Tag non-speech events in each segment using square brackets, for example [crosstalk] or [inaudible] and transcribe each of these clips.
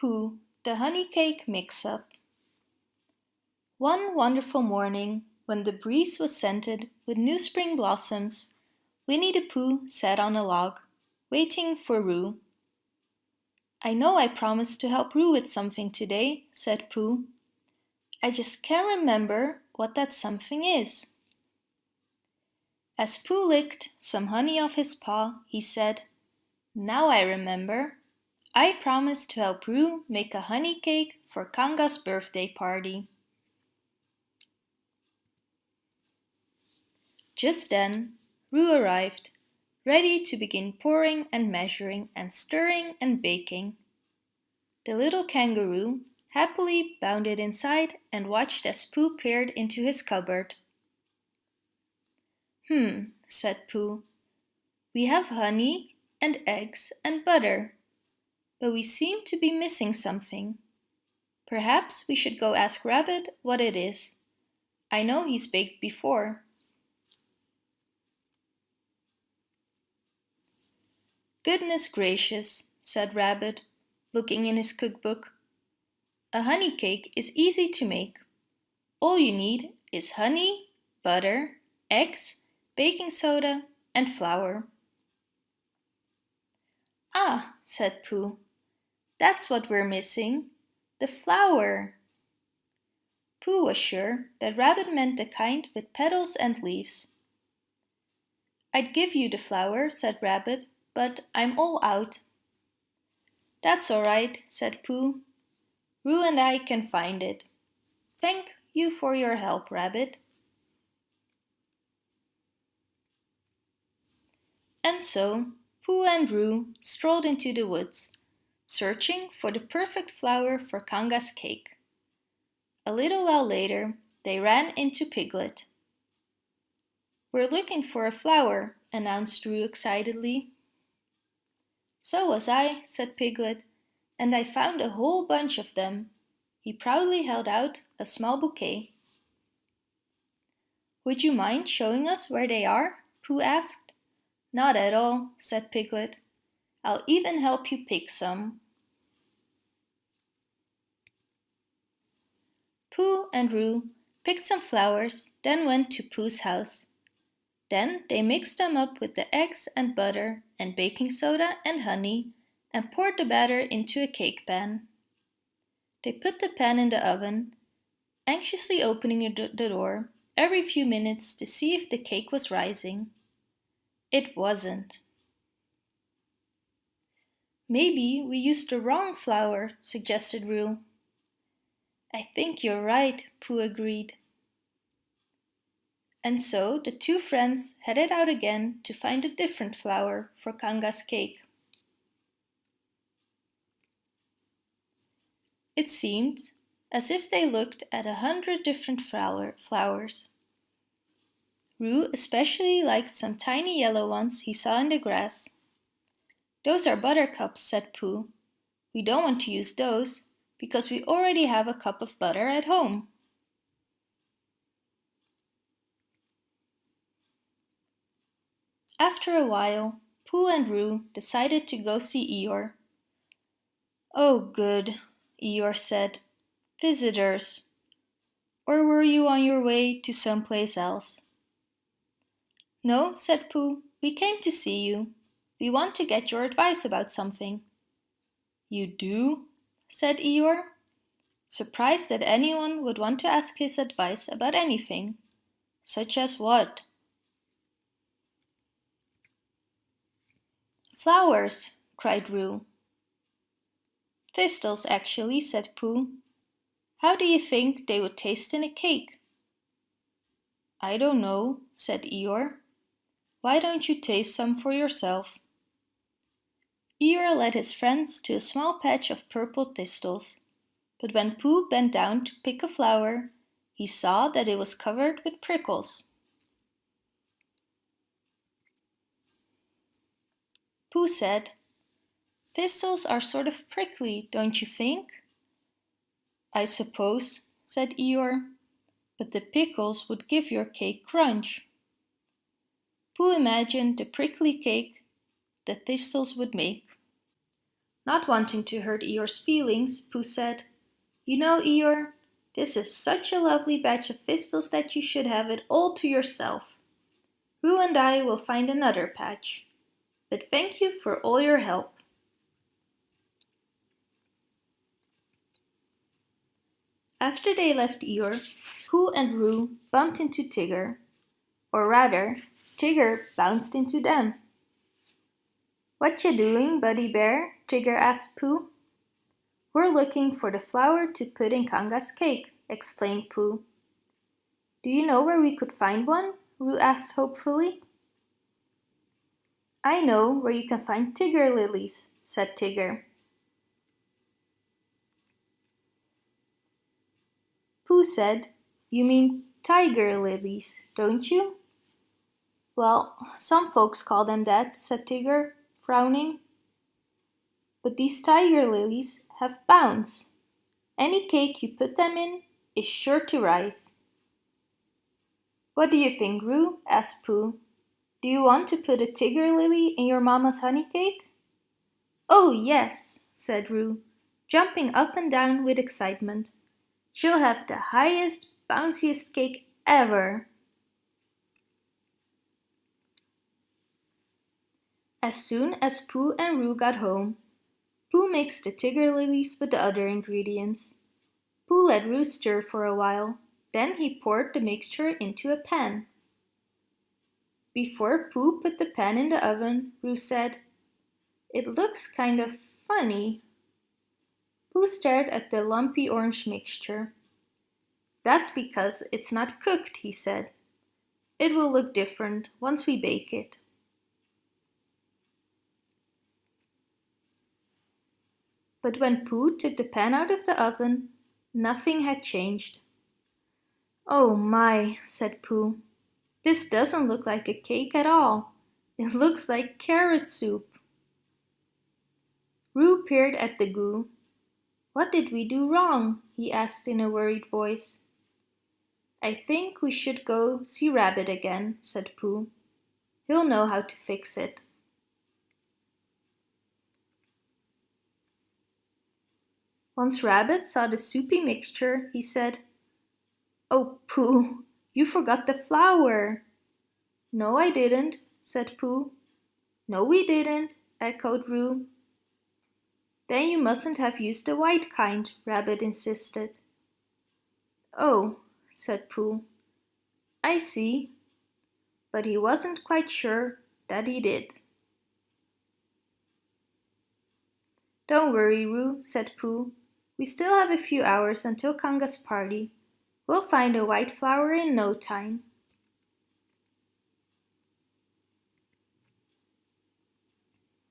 Pooh, the Honey Cake Mix-Up One wonderful morning, when the breeze was scented with new spring blossoms, Winnie the Pooh sat on a log, waiting for Roo. I know I promised to help Roo with something today, said Pooh. I just can't remember what that something is. As Pooh licked some honey off his paw, he said, Now I remember. I promised to help Roo make a honey cake for Kanga's birthday party. Just then, Roo arrived, ready to begin pouring and measuring and stirring and baking. The little kangaroo happily bounded inside and watched as Pooh peered into his cupboard. Hmm, said Pooh. We have honey and eggs and butter but we seem to be missing something. Perhaps we should go ask Rabbit what it is. I know he's baked before. Goodness gracious, said Rabbit, looking in his cookbook. A honey cake is easy to make. All you need is honey, butter, eggs, baking soda and flour. Ah, said Pooh, that's what we're missing. The flower. Pooh was sure that Rabbit meant the kind with petals and leaves. I'd give you the flour, said Rabbit, but I'm all out. That's all right, said Pooh. Roo and I can find it. Thank you for your help, Rabbit. And so Pooh and Roo strolled into the woods searching for the perfect flower for Kanga's cake. A little while later, they ran into Piglet. We're looking for a flower, announced Roo excitedly. So was I, said Piglet, and I found a whole bunch of them. He proudly held out a small bouquet. Would you mind showing us where they are? Pooh asked. Not at all, said Piglet. I'll even help you pick some. Pooh and Roo picked some flowers, then went to Pooh's house. Then they mixed them up with the eggs and butter and baking soda and honey and poured the batter into a cake pan. They put the pan in the oven, anxiously opening the door every few minutes to see if the cake was rising. It wasn't. Maybe we used the wrong flour, suggested Roo. I think you're right, Pooh agreed. And so the two friends headed out again to find a different flour for Kanga's cake. It seemed as if they looked at a hundred different flower flowers. Roo especially liked some tiny yellow ones he saw in the grass. Those are buttercups, said Pooh. We don't want to use those because we already have a cup of butter at home. After a while, Pooh and Roo decided to go see Eeyore. Oh good, Eeyore said. Visitors. Or were you on your way to someplace else? No, said Pooh, we came to see you. We want to get your advice about something. You do? said Eeyore, surprised that anyone would want to ask his advice about anything. Such as what? Flowers, cried Roo. Thistles, actually, said Pooh. How do you think they would taste in a cake? I don't know, said Eeyore. Why don't you taste some for yourself? Eeyore led his friends to a small patch of purple thistles, but when Pooh bent down to pick a flower, he saw that it was covered with prickles. Pooh said, Thistles are sort of prickly, don't you think? I suppose, said Eeyore, but the pickles would give your cake crunch. Pooh imagined the prickly cake the thistles would make. Not wanting to hurt Eeyore's feelings, Pooh said, You know, Eeyore, this is such a lovely batch of thistles that you should have it all to yourself. Roo and I will find another patch. But thank you for all your help. After they left Eeyore, Pooh and Roo bumped into Tigger. Or rather, Tigger bounced into them. What you doing, Buddy Bear? Tigger asked Pooh. We're looking for the flour to put in Kanga's cake, explained Pooh. Do you know where we could find one? Roo asked hopefully. I know where you can find Tigger lilies, said Tigger. Pooh said, You mean tiger lilies, don't you? Well, some folks call them that, said Tigger frowning. But these tiger lilies have bounce. Any cake you put them in is sure to rise. What do you think, Roo? asked Pooh. Do you want to put a tiger lily in your mama's honey cake? Oh, yes, said Roo, jumping up and down with excitement. She'll have the highest, bounciest cake ever. As soon as Pooh and Roo got home, Pooh mixed the tiger lilies with the other ingredients. Pooh let Roo stir for a while, then he poured the mixture into a pan. Before Pooh put the pan in the oven, Roo said, It looks kind of funny. Pooh stared at the lumpy orange mixture. That's because it's not cooked, he said. It will look different once we bake it. But when Pooh took the pan out of the oven, nothing had changed. Oh my, said Pooh. This doesn't look like a cake at all. It looks like carrot soup. Roo peered at the goo. What did we do wrong? he asked in a worried voice. I think we should go see Rabbit again, said Pooh. He'll know how to fix it. Once Rabbit saw the soupy mixture, he said, Oh, Pooh, you forgot the flour. No, I didn't, said Pooh. No, we didn't, echoed Roo. Then you mustn't have used the white kind, Rabbit insisted. Oh, said Pooh. I see. But he wasn't quite sure that he did. Don't worry, Roo, said Pooh. We still have a few hours until Kanga's party. We'll find a white flower in no time.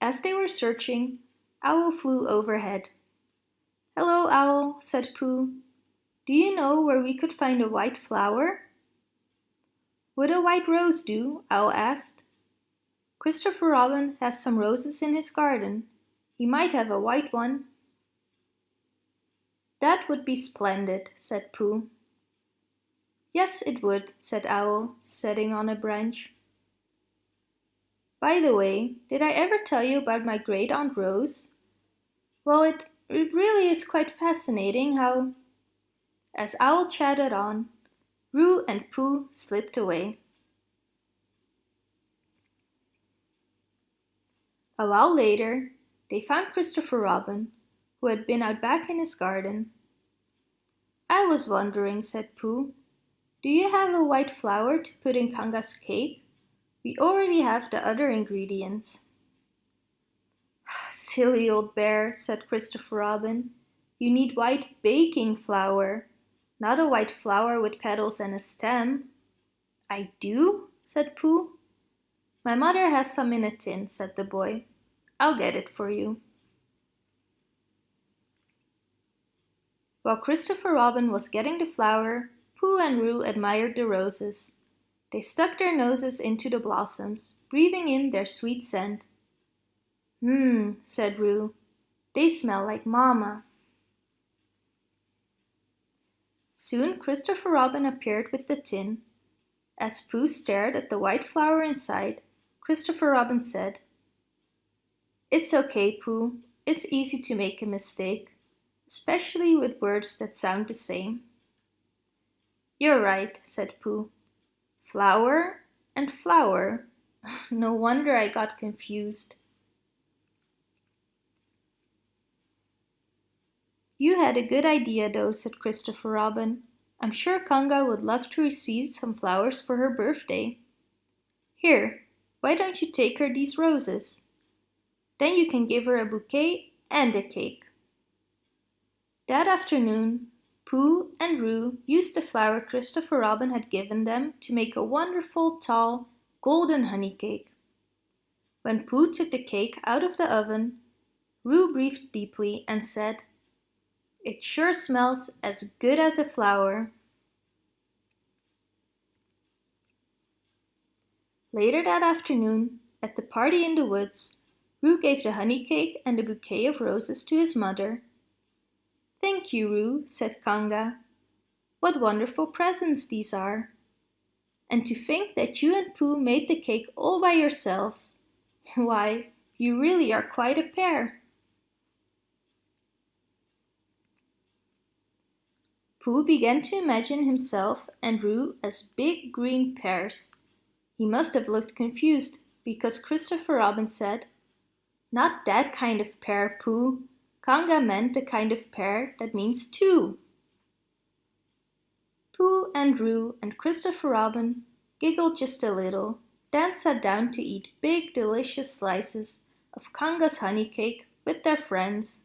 As they were searching, Owl flew overhead. Hello, Owl, said Pooh. Do you know where we could find a white flower? Would a white rose do? Owl asked. Christopher Robin has some roses in his garden. He might have a white one. That would be splendid, said Pooh. Yes, it would, said Owl, sitting on a branch. By the way, did I ever tell you about my great aunt Rose? Well, it, it really is quite fascinating how... As Owl chatted on, Roo and Pooh slipped away. A while later, they found Christopher Robin, who had been out back in his garden. I was wondering, said Pooh, do you have a white flour to put in Kanga's cake? We already have the other ingredients. Ah, silly old bear, said Christopher Robin. You need white baking flour, not a white flower with petals and a stem. I do, said Pooh. My mother has some in a tin, said the boy. I'll get it for you. While Christopher Robin was getting the flour, Pooh and Roo admired the roses. They stuck their noses into the blossoms, breathing in their sweet scent. Mmm, said Roo. They smell like Mama. Soon Christopher Robin appeared with the tin. As Pooh stared at the white flour inside, Christopher Robin said, It's okay, Pooh. It's easy to make a mistake, especially with words that sound the same. You're right, said Pooh. Flower and flower. [laughs] No wonder I got confused. You had a good idea though, said Christopher Robin. I'm sure Kanga would love to receive some flowers for her birthday. Here, why don't you take her these roses? Then you can give her a bouquet and a cake. That afternoon, Pooh and Roo used the flour Christopher Robin had given them to make a wonderful, tall, golden honey cake. When Pooh took the cake out of the oven, Roo breathed deeply and said, It sure smells as good as a flower. Later that afternoon, at the party in the woods, Roo gave the honey cake and the bouquet of roses to his mother. Thank you, Roo, said Kanga. What wonderful presents these are. And to think that you and Pooh made the cake all by yourselves. [laughs] Why, you really are quite a pair. Pooh began to imagine himself and Roo as big green pears he must have looked confused because Christopher Robin said, Not that kind of pear, Pooh. Kanga meant the kind of pair that means two. Pooh and Roo and Christopher Robin giggled just a little, then sat down to eat big delicious slices of Kanga's honey cake with their friends.